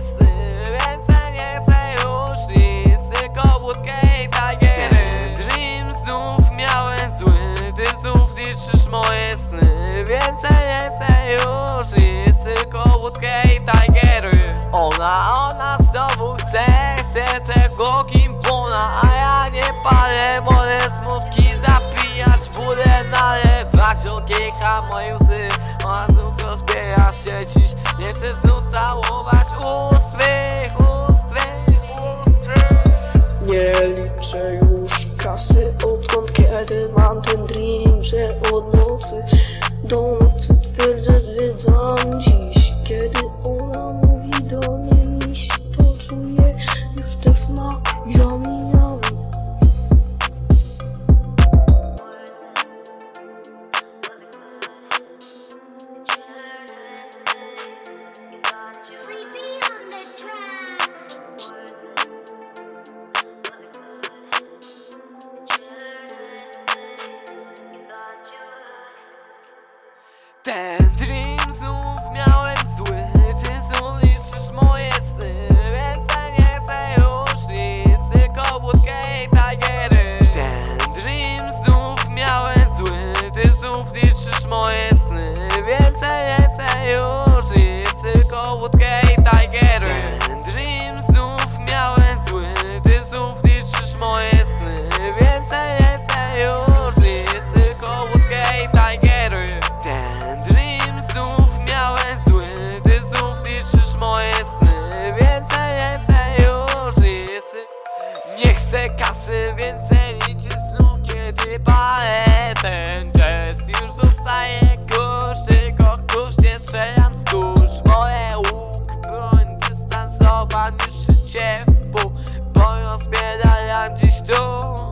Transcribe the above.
sny Więcej nie chcę już nic Tylko wódkę i tagery Ten dream znów miałem zły Ty znów niszczysz moje sny Więcej nie chcę już nic Tylko wódkę i tagery Ona, ona znowu chce Chce tego gimbona A ja nie palę Wolę smutki zapijać Wódę nalewać Okiecha moje łzy Ona znów rozbiera się dziś. Nie chcę znów całować Nie liczę już kasy Odkąd kiedy mam ten dream Że od nocy do nocy twierdzę zwiedzam dziś. Kiedy ona mówi do mnie miś To już ten smak Yummy, yummy Ten dream znów miałem zły Ty znów liczysz moje sny? Więcej nie chcę już nic Tylko wódkę i tagery Ten dream znów miałem zły Ty znów liczysz moje sny? Więcej nie chcę już nic Tylko wódkę i tagery Ten dream znów miałem zły Ty znów liczysz moje sny? Więcej moje sny Więcej nie chcę już jest Nie chcę kasy, więcej niczy znów Kiedy palę ten jazz Już zostaje kurz, tylko kurz Nie strzelam z kurz. Moje łuk, broń dystansowa Niż życie w pół Bo rozbiedalam dziś tu.